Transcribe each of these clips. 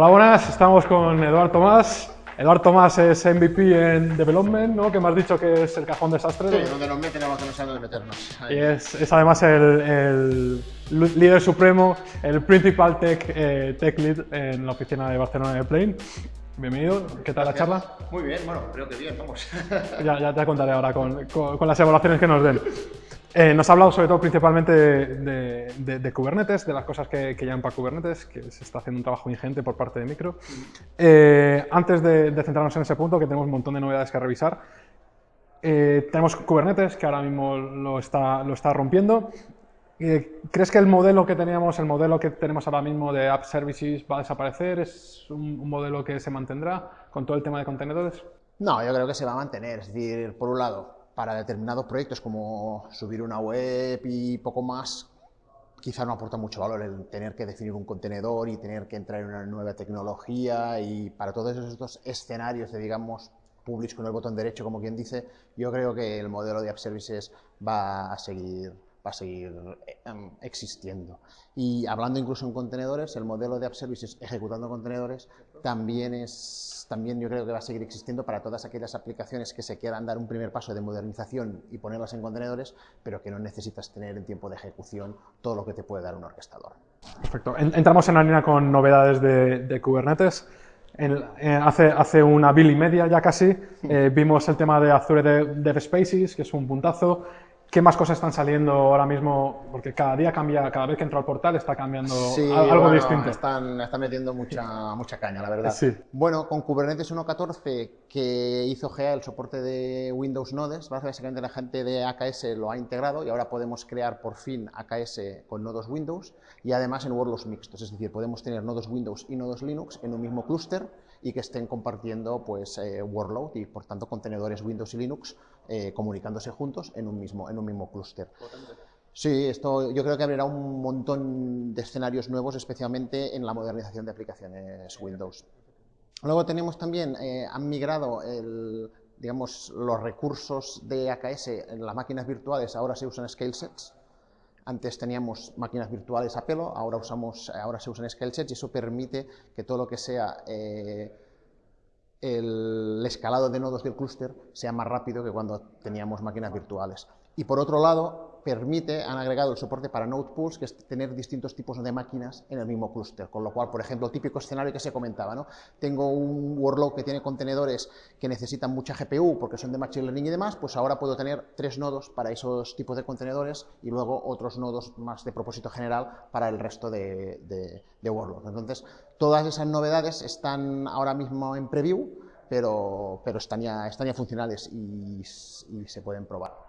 Hola, buenas. Estamos con Eduardo Tomás. Eduardo Tomás es MVP en Development, ¿no? que me has dicho que es el cajón desastre. Sí, donde nos meten a que no saben dónde meternos. Y es, es, además el, el, líder supremo, el principal tech, eh, tech lead en la oficina de Barcelona de Plane. Bienvenido, ¿qué tal la charla? Muy bien, bueno, creo que bien, vamos. ya, ya te contaré ahora con, con, con las evaluaciones que nos den. Eh, nos ha hablado sobre todo principalmente de, de, de, Kubernetes, de las cosas que, que llaman para Kubernetes, que se está haciendo un trabajo ingente por parte de Micro. Eh, antes de, de, centrarnos en ese punto, que tenemos un montón de novedades que revisar, eh, tenemos Kubernetes, que ahora mismo lo está, lo está rompiendo. Eh, ¿Crees que el modelo que teníamos, el modelo que tenemos ahora mismo de App Services va a desaparecer? ¿Es un, un modelo que se mantendrá con todo el tema de contenedores? No, yo creo que se va a mantener. Es decir, por un lado, para determinados proyectos como subir una web y poco más, quizá no aporta mucho valor el tener que definir un contenedor y tener que entrar en una nueva tecnología. Y para todos estos escenarios de, digamos, publish con el botón derecho, como quien dice, yo creo que el modelo de App Services va a seguir, va a seguir um, existiendo. Y hablando incluso en contenedores, el modelo de App Services ejecutando contenedores también es también yo creo que va a seguir existiendo para todas aquellas aplicaciones que se quieran dar un primer paso de modernización y ponerlas en contenedores, pero que no necesitas tener en tiempo de ejecución todo lo que te puede dar un orquestador. Perfecto. Entramos en la línea con novedades de, de Kubernetes. En, eh, hace, hace, una bill y media ya casi eh, vimos el tema de Azure Dev Spaces, que es un puntazo. ¿Qué más cosas están saliendo ahora mismo? Porque cada día cambia, cada vez que entro al portal está cambiando sí, algo bueno, distinto. Están, están metiendo mucha, mucha caña, la verdad. Sí. Bueno, con Kubernetes 1.14 que hizo GA el soporte de Windows Nodes, básicamente la gente de AKS lo ha integrado y ahora podemos crear por fin AKS con nodos Windows y además en workloads mixtos, es decir, podemos tener nodos Windows y nodos Linux en un mismo clúster y que estén compartiendo pues, eh, workload y por tanto contenedores Windows y Linux eh, comunicándose juntos en un mismo, en un mismo clúster. Sí, esto yo creo que abrirá un montón de escenarios nuevos, especialmente en la modernización de aplicaciones Windows. Luego tenemos también, eh, han migrado el, digamos, los recursos de AKS en las máquinas virtuales, ahora se usan scale sets. Antes teníamos máquinas virtuales a pelo, ahora, usamos, ahora se usan y eso permite que todo lo que sea eh, el escalado de nodos del clúster sea más rápido que cuando teníamos máquinas virtuales. Y por otro lado, permite, han agregado el soporte para node pools, que es tener distintos tipos de máquinas en el mismo clúster. Con lo cual, por ejemplo, el típico escenario que se comentaba, ¿no? Tengo un workload que tiene contenedores que necesitan mucha GPU porque son de machine learning y demás, pues ahora puedo tener tres nodos para esos tipos de contenedores y luego otros nodos más de propósito general para el resto de, de, de workloads. Entonces, todas esas novedades están ahora mismo en preview, pero, pero están, ya, están ya funcionales y, y se pueden probar.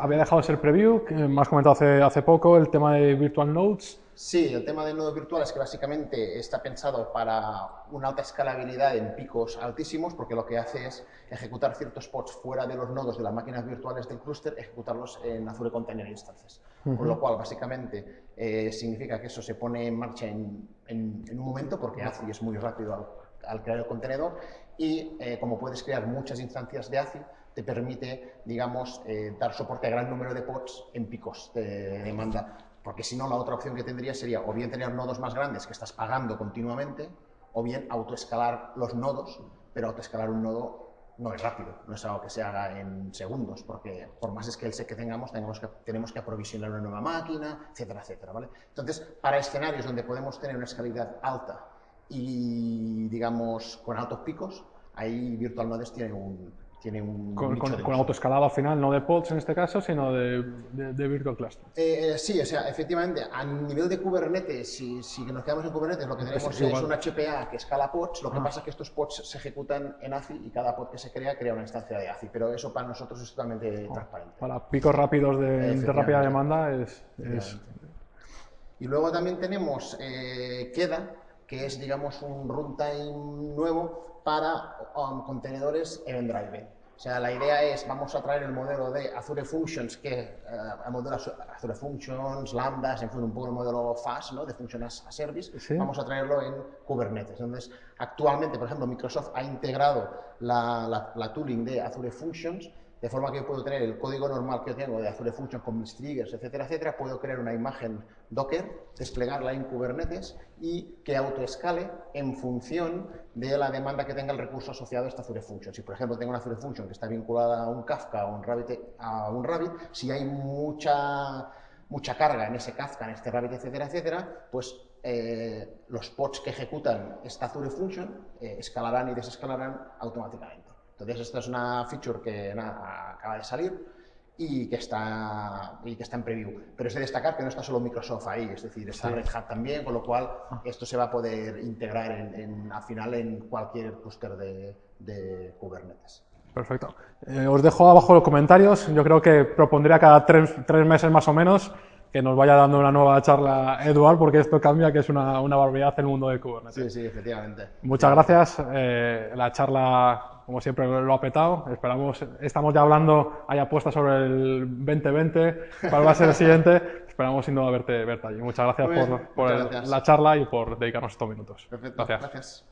Había dejado de ser preview, que me has comentado hace, hace poco, el tema de Virtual Nodes. Sí, el tema de nodos virtuales que básicamente está pensado para una alta escalabilidad en picos altísimos, porque lo que hace es ejecutar ciertos pods fuera de los nodos de las máquinas virtuales del clúster, ejecutarlos en Azure Container Instances. Uh -huh. Con lo cual, básicamente, eh, significa que eso se pone en marcha en, en, en un momento, porque ACI es muy rápido al, al crear el contenedor, y eh, como puedes crear muchas instancias de ACI, te permite, digamos, eh, dar soporte a gran número de pods en picos de demanda. Porque si no, la otra opción que tendría sería o bien tener nodos más grandes que estás pagando continuamente, o bien autoescalar los nodos, pero autoescalar un nodo no es rápido, no es algo que se haga en segundos, porque por más scale set que tengamos, tenemos que, tenemos que aprovisionar una nueva máquina, etcétera, etcétera, ¿vale? Entonces, para escenarios donde podemos tener una escalabilidad alta y, digamos, con altos picos, ahí Virtual Nodes tiene un, tiene un con, con, con autoescalado al final, no de pods en este caso, sino de, de, de Virtual Cluster. Eh, eh, sí, o sea, efectivamente, a nivel de Kubernetes, si, si nos quedamos en Kubernetes, lo que tenemos es, es un HPA que escala pods, lo que ah. pasa es que estos pods se ejecutan en ACI y cada pod que se crea crea una instancia de ACI, pero eso para nosotros es totalmente oh, transparente. Para picos rápidos de, de rápida demanda es, es... Y luego también tenemos eh, Queda, que es, digamos, un runtime nuevo para um, contenedores Event Driven. O sea, la idea es, vamos a traer el modelo de Azure Functions, que uh, el modelo Azure Functions, Lambdas, en fin, un poco el modelo FAS, ¿no? de Function as a Service, ¿Sí? vamos a traerlo en Kubernetes. Entonces, actualmente, por ejemplo, Microsoft ha integrado la, la, la tooling de Azure Functions, De forma que puedo tener el código normal que tengo de Azure Functions con mis triggers, etcétera, etcétera, puedo crear una imagen Docker, desplegarla en Kubernetes y que autoescale en función de la demanda que tenga el recurso asociado a esta Azure Function. Si, por ejemplo, tengo una Azure Function que está vinculada a un Kafka o a un Rabbit si hay mucha mucha carga en ese Kafka, en este Rabbit, etcétera, etcétera, pues eh, los pods que ejecutan esta Azure Function eh, escalarán y desescalarán automáticamente. Entonces, esta es una feature que acaba de salir y que, está, y que está en preview. Pero es de destacar que no está solo Microsoft ahí, es decir, está Red Hat también, con lo cual ah. esto se va a poder integrar en, al final en cualquier clúster de, Kubernetes. Perfecto. Eh, os dejo abajo los comentarios. Yo creo que propondría cada tres, tres meses más o menos que nos vaya dando una nueva charla Eduard, porque esto cambia, que es una, una barbaridad el mundo de Kubernetes. Sí, sí, efectivamente. Muchas gracias. Eh, la charla, como siempre, lo ha petado. Esperamos, estamos ya hablando, hay apuestas sobre el 2020, cuál va a ser el siguiente. Esperamos sin duda verte, verte allí. Muchas gracias por, por la charla y por dedicarnos estos minutos. Perfecto, gracias.